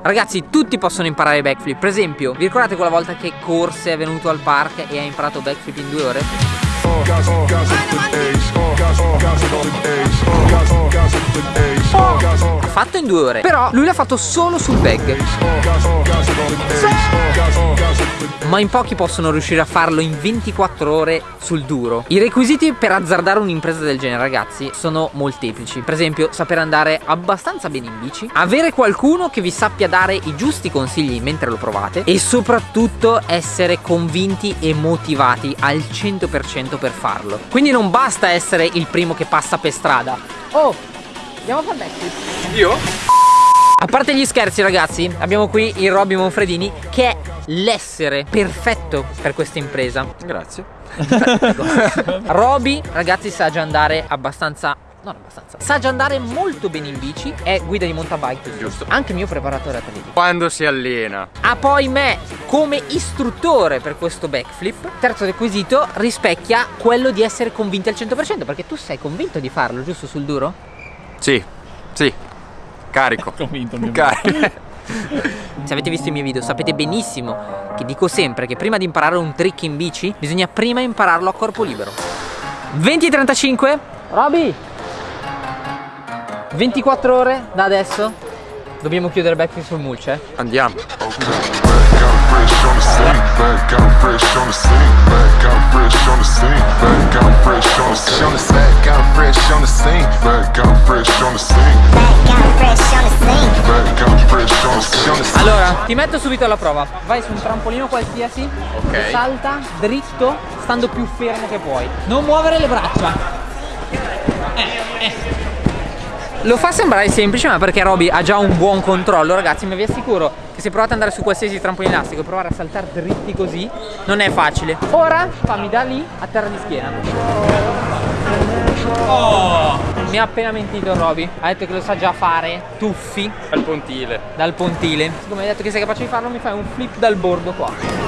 Ragazzi, tutti possono imparare backflip. Per esempio, vi ricordate quella volta che corse, è venuto al park e ha imparato backflip in due ore? Ha fatto in due ore, però lui l'ha fatto solo sul bag. Ma in pochi possono riuscire a farlo in 24 ore sul duro. I requisiti per azzardare un'impresa del genere, ragazzi, sono molteplici. Per esempio, saper andare abbastanza bene in bici, avere qualcuno che vi sappia dare i giusti consigli mentre lo provate e soprattutto essere convinti e motivati al 100% per farlo. Quindi non basta essere il primo che passa per strada. Oh, andiamo a fare backflip. Io? A parte gli scherzi ragazzi, abbiamo qui il Robby Monfredini che è l'essere perfetto per questa impresa. Grazie. Robby ragazzi sa già andare abbastanza non abbastanza. Sa già andare molto bene in bici, è guida di mountain Giusto. Anche mio preparatore atletico. Quando si allena. Ha poi me come istruttore per questo backflip. Terzo requisito rispecchia quello di essere convinti al 100% perché tu sei convinto di farlo, giusto sul duro? Sì, sì. Carico. Convinto mio Carico. Se avete visto i miei video sapete benissimo che dico sempre che prima di imparare un trick in bici bisogna prima impararlo a corpo libero. 20.35 Roby 24 ore da adesso Dobbiamo chiudere backflip sul mulch eh Andiamo. Allora ti metto subito alla prova Vai su un trampolino qualsiasi Ok. e Salta dritto stando più fermo che puoi Non muovere le braccia Eh, eh. Lo fa sembrare semplice ma perché Roby ha già un buon controllo. Ragazzi ma vi assicuro che se provate ad andare su qualsiasi trampolino elastico e provare a saltare dritti così non è facile. Ora fammi da lì a terra di schiena. Oh! Mi ha appena mentito Roby. Ha detto che lo sa già fare. Tuffi. Al pontile. dal pontile. Siccome hai detto che sei capace di farlo mi fai un flip dal bordo qua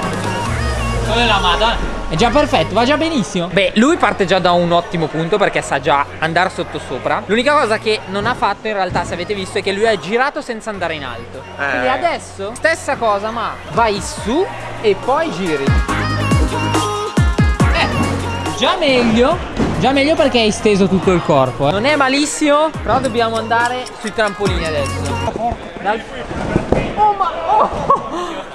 Come la madonna. È già perfetto, va già benissimo. Beh, lui parte già da un ottimo punto perché sa già andare sotto sopra. L'unica cosa che non ha fatto in realtà, se avete visto, è che lui ha girato senza andare in alto. Quindi adesso, stessa cosa ma vai su e poi giri. Eh, già meglio Già meglio perché hai steso tutto il corpo eh. Non è malissimo Però dobbiamo andare sui trampolini adesso. Dal-!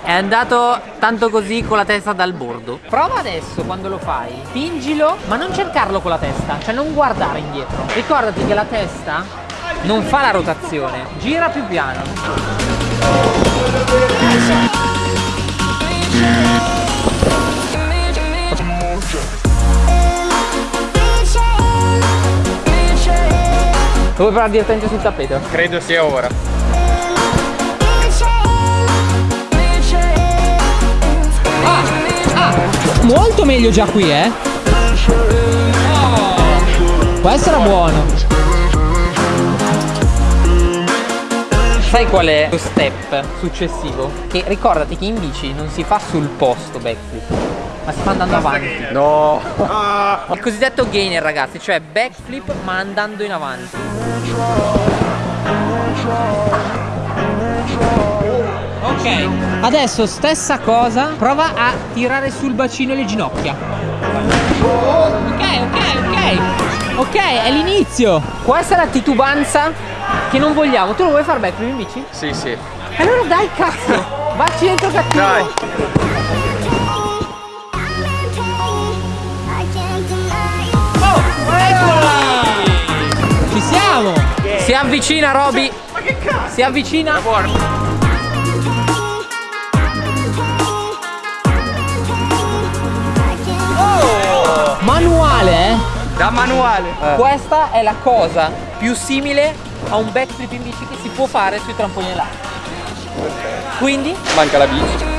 È andato tanto così con la testa dal bordo Prova adesso quando lo fai Spingilo Ma non cercarlo con la testa Cioè non guardare indietro Ricordati che la testa non fa la rotazione Gira più piano Vuoi provare direttamente sul tappeto? Credo sia ora. Molto meglio già qui, eh? Questo era buono. Sai qual è lo step successivo? Che ricordati che in bici non si fa sul posto backflip, ma si fa andando avanti. No. Il cosiddetto gainer, ragazzi, cioè backflip ma andando in avanti. Ok, adesso stessa cosa, prova a tirare sul bacino le ginocchia. Ok, ok, ok. Ok, è l'inizio. Questa è la titubanza che non vogliamo. Tu lo vuoi fare backflip in bici? Sì, sì. Allora dai, cazzo. Vacci dentro cattivo. Dai. Oh! Ci siamo! Si avvicina Roby! Ma che cazzo? Si avvicina! Manuale, eh? Da manuale. Questa è la cosa più simile a un backflip in bici che si può fare sui trampolini elastici. Quindi Manca la bici.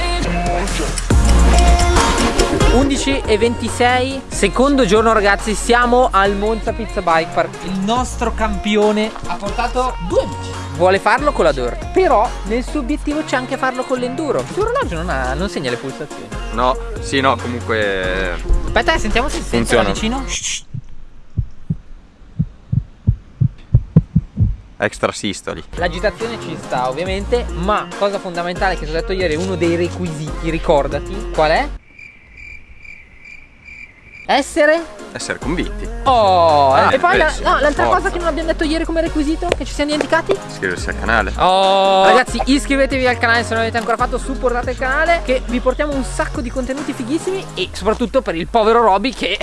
11 e 26 secondo giorno ragazzi siamo al Monza Pizza Bike Park il nostro campione ha portato due bici vuole farlo con la dirt però nel suo obiettivo c'è anche farlo con l'enduro il suo orologio non, ha- non segna le pulsazioni No, sì, no, comunque. Aspetta eh, sentiamo se Funziona. vicino extra sistoli. L'agitazione ci sta ovviamente, ma cosa fondamentale che ti ho detto ieri, uno dei requisiti, ricordati, qual è? Essere? Essere convinti. Oh, Ah, e poi beh, la- no, l'altra cosa che non abbiamo detto ieri come requisito, che ci siamo dimenticati? Iscriversi al canale. Oh Ragazzi iscrivetevi al canale se non l'avete ancora fatto Supportate il canale Che vi portiamo un sacco di contenuti fighissimi E soprattutto per il povero Roby che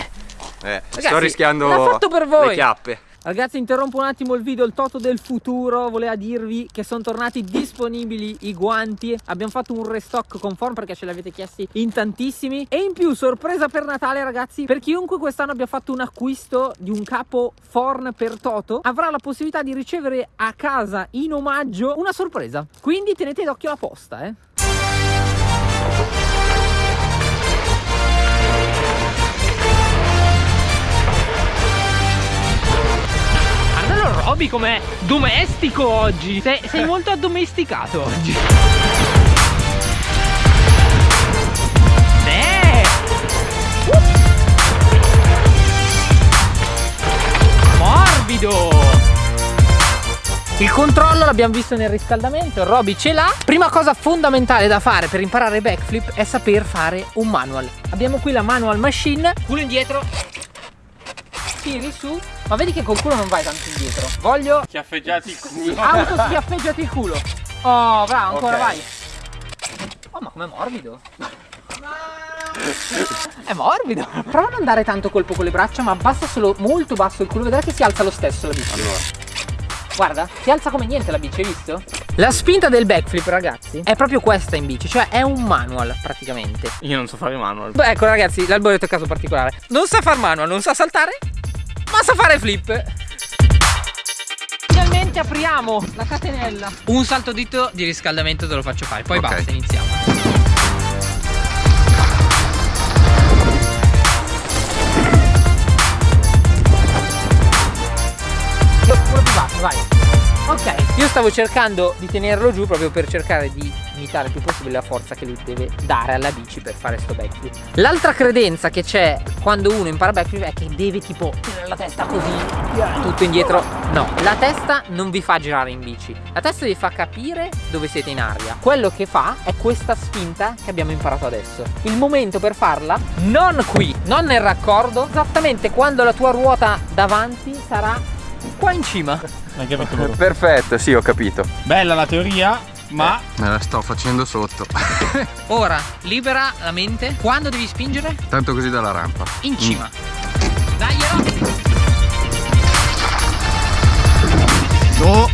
Eh, sto Ragazzi, rischiando l'ha fatto per voi. le chiappe. Ragazzi interrompo un attimo il video Il Toto del futuro voleva dirvi che sono tornati disponibili i guanti. Abbiamo fatto un restock conform perché ce l'avete chiesti in tantissimi. E in più sorpresa per Natale ragazzi Per chiunque quest'anno abbia fatto un acquisto di un capo Forn per Toto Avrà la possibilità di ricevere a casa in omaggio una sorpresa. Quindi tenete d'occhio la posta eh Roby com'è domestico oggi Sei, sei molto addomesticato oggi Eh! Morbido il controllo l'abbiamo visto nel riscaldamento, Roby ce l'ha. Prima cosa fondamentale da fare per imparare backflip è saper fare un manual. Abbiamo qui la manual machine, culo indietro, tiri su, ma vedi che col culo non vai tanto indietro. Voglio Schiaffeggiati il culo. auto schiaffeggiati il culo. Oh, bravo, ancora Ok. vai. Oh, ma com'è morbido. È morbido. Prova a non dare tanto colpo con le braccia, ma abbassa solo molto basso il culo, vedrai che si alza lo stesso la bici. Allora, Guarda, si alza come niente la bici, hai visto? La spinta del backflip, ragazzi, è proprio questa in bici, cioè è un manual praticamente. Io non so fare manual. Beh, ecco ragazzi, l'alboreto è caso particolare. Non sa far manual, non sa saltare, ma sa fare flip. Finalmente apriamo la catenella. Un salto dito di riscaldamento te lo faccio fare, poi Ok. basta, iniziamo. Pure più basso, vai. Ok, io stavo cercando di tenerlo giù proprio per cercare di imitare il più possibile la forza che lui deve dare alla bici per fare sto backflip. L'altra credenza che c'è quando uno impara backflip è che deve tipo tirare la testa così, tutto indietro. No, la testa non vi fa girare in bici, la testa vi fa capire dove siete in aria. Quello che fa è questa spinta che abbiamo imparato adesso. Il momento per farla non qui, non nel raccordo, esattamente quando la tua ruota davanti sarà qua in cima. Perfetto, sì, ho capito. Bella la teoria, ma Me la sto facendo sotto. Ora, libera la mente. Quando devi spingere? Tanto così dalla rampa. In cima. Dai, Ero. No!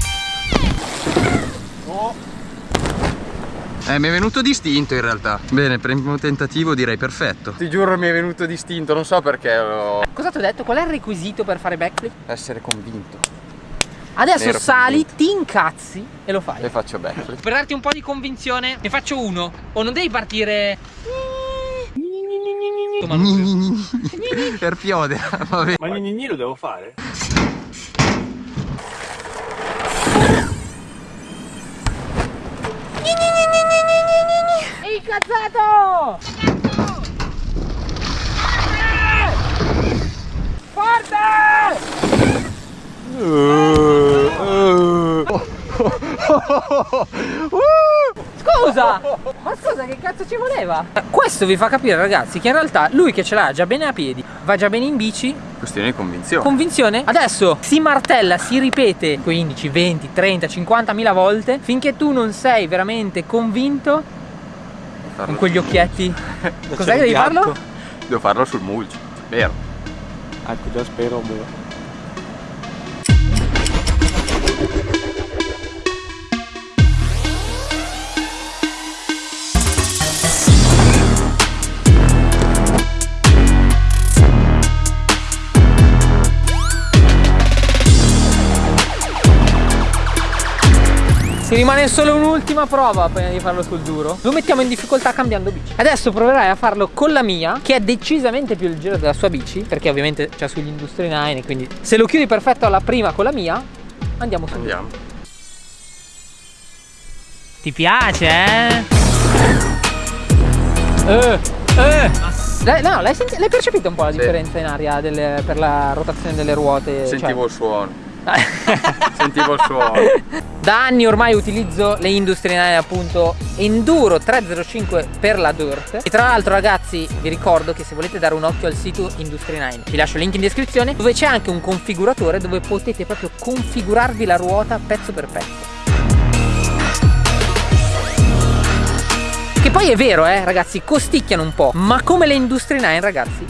Eh, mi è venuto distinto in realtà. Bene, primo tentativo direi perfetto. Ti giuro mi è venuto distinto, non so perché l'ho... Cosa ti ho detto? Qual è il requisito per fare backflip? Essere convinto. Adesso Ero sali, ti incazzi e lo fai. E faccio backflip. Per darti un po' di convinzione, ne faccio uno. O non devi partire. per piode, vabbè. Ma gni lo devo fare? Ehi, incazzato! Forte! Scusa! Ma scusa, che cazzo ci voleva? Questo vi fa capire, ragazzi, che in realtà lui che ce l'ha già bene a piedi, va già bene in bici, Questione di convinzione. convinzione. Adesso si martella, si ripete 15, 20, 30, 50 mila volte finché tu non sei veramente convinto con quegli occhietti. Cos'è che devi farlo? Devo farlo sul mulch, vero? Ecco, già spero. boh. Rimane solo un'ultima prova prima di farlo sul duro. Lo mettiamo in difficoltà cambiando bici. Adesso proverai a farlo con la mia, che è decisamente più leggera della sua bici, perché ovviamente c'è sugli Industry 9, quindi se lo chiudi perfetto alla prima con la mia, andiamo sul duro. Andiamo. Ti piace, eh? Eh, eh. Lei- l'hai, percepito un po' la Sì. differenza in aria delle- per la rotazione delle ruote? Cioè, Sentivo il suono. Sentivo il suono. Da anni ormai utilizzo le Industry 9 appunto Enduro 305 per la Dirt. E tra l'altro ragazzi vi ricordo che se volete dare un occhio al sito Industry 9 Vi lascio il link in descrizione dove c'è anche un configuratore dove potete proprio configurarvi la ruota pezzo per pezzo. Che poi è vero eh ragazzi costicchiano un po' Ma come le Industry 9 ragazzi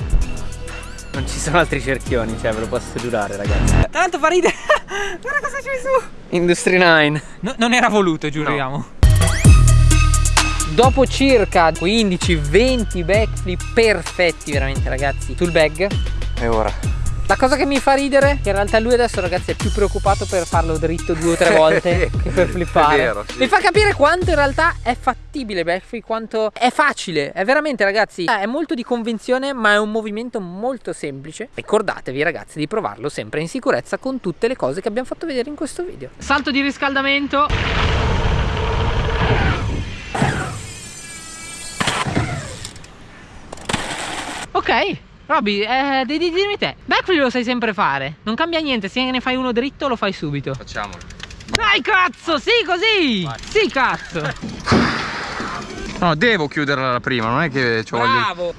Non ci sono altri cerchioni, cioè ve lo posso giurare ragazzi. Tanto fa ridere Guarda cosa c'è su Industry 9. No, non era voluto, giuriamo. Dopo circa 15-20 backflip perfetti veramente ragazzi sul bag E ora? La cosa che mi fa ridere è che in realtà lui adesso ragazzi è più preoccupato per farlo dritto due o tre volte che per flippare. È vero, sì. Mi fa capire quanto in realtà è fattibile backflip, quanto è facile. È veramente ragazzi, è molto di convenzione ma è un movimento molto semplice. Ricordatevi ragazzi di provarlo sempre in sicurezza con tutte le cose che abbiamo fatto vedere in questo video. Salto di riscaldamento. Ok, Robby, eh, devi dirmi te. Backflip lo sai sempre fare. Non cambia niente, se ne fai uno dritto lo fai subito. Facciamolo. Dai cazzo, sì così! Sì cazzo! No, devo chiuderla la prima, non è che ci voglio. Bravo!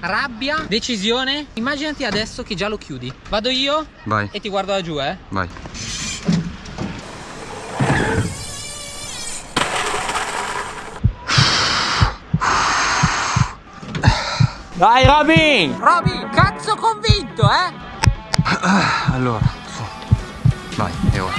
Rabbia, decisione. Immaginati adesso che già lo chiudi. Vado io Vai, e ti guardo da giù, eh. vai. Dai Robin! Robby, cazzo convinto, eh? Allora, su. Vai, e ora.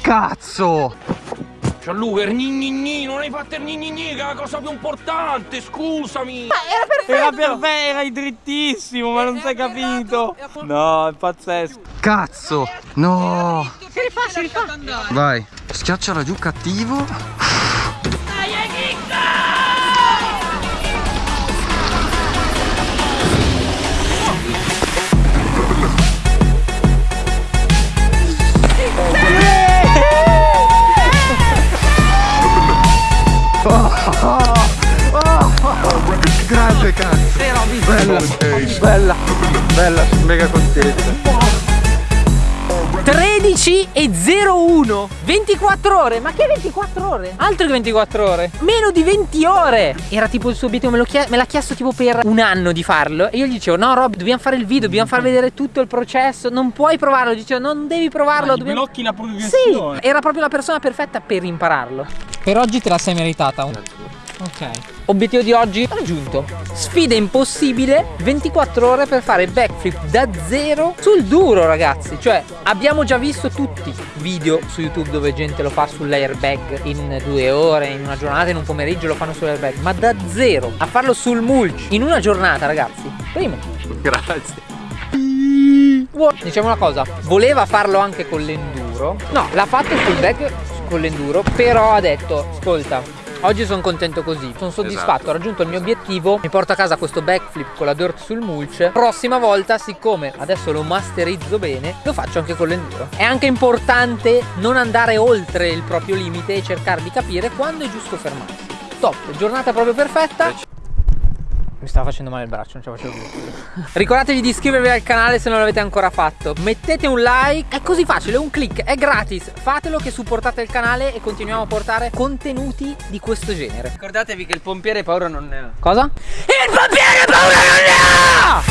Cazzo! Gianluca, il gni gni gni, non hai fatto il gni gni gni, che è la cosa più importante, scusami. Era perfetto, era drittissimo, ma non sei capito. No, è pazzesco. Cazzo! No! Si rifà, si rifà. Vai, schiacciala giù cattivo. Grande cazzo! Bella, bella, bella, sono mega contento. 13 e 01 24 ore. Ma che 24 ore? altro che 24 ore. Meno di 20 ore. Era tipo il suo obiettivo me, lo chie- me l'ha chiesto tipo per un anno di farlo e io gli dicevo no Rob dobbiamo fare il video dobbiamo far vedere tutto il processo non puoi provarlo. Dicevo non devi provarlo dobbiamo... blocchi la sì progressione. era proprio la persona perfetta per impararlo. Per oggi te la sei meritata ok. Obiettivo di oggi? Raggiunto. Sfida impossibile 24 ore per fare backflip da zero sul duro ragazzi. Cioè abbiamo già visto tutti video su youtube dove gente lo fa sull'airbag in due ore in una giornata in un pomeriggio lo fanno sull'airbag ma da zero a farlo sul mulch in una giornata ragazzi. Primo. Grazie. Diciamo una cosa, voleva farlo anche con l'enduro. No, l'ha fatto sul bag con l'enduro, però ha detto, ascolta, oggi sono contento così, sono soddisfatto, Esatto. ho raggiunto il mio obiettivo, mi porto a casa questo backflip con la dirt sul mulch. Prossima volta, siccome adesso lo masterizzo bene, lo faccio anche con l'enduro. È anche importante non andare oltre il proprio limite e cercare di capire quando è giusto fermarsi. Top, giornata proprio perfetta. Mi stava facendo male il braccio, non ce la facevo più. Ricordatevi di iscrivervi al canale se non l'avete ancora fatto. Mettete un like, è così facile, un click, è gratis. Fatelo che supportate il canale e continuiamo a portare contenuti di questo genere. Ricordatevi che il pompiere paura non ne ha. Cosa? Il pompiere paura non ne ha!